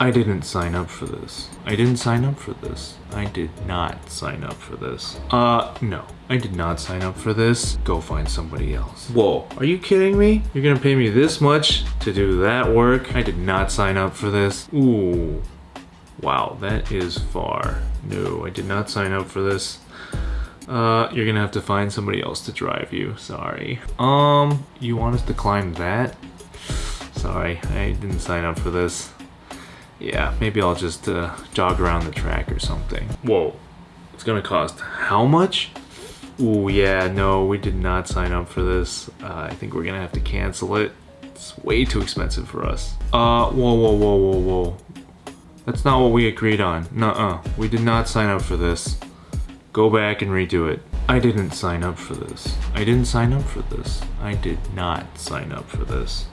I didn't sign up for this. I didn't sign up for this. I did not sign up for this. Uh, no. I did not sign up for this. Go find somebody else. Whoa, are you kidding me? You're gonna pay me this much to do that work? I did not sign up for this. Ooh. Wow, that is far. No, I did not sign up for this. Uh, you're gonna have to find somebody else to drive you. Sorry. Um, you want us to climb that? Sorry, I didn't sign up for this. Yeah, maybe I'll just uh, jog around the track or something. Whoa, it's gonna cost how much? Ooh, yeah, no, we did not sign up for this. Uh, I think we're gonna have to cancel it. It's way too expensive for us. Uh, whoa, whoa, whoa, whoa, whoa. That's not what we agreed on. Nuh-uh, we did not sign up for this. Go back and redo it. I didn't sign up for this. I didn't sign up for this. I did not sign up for this.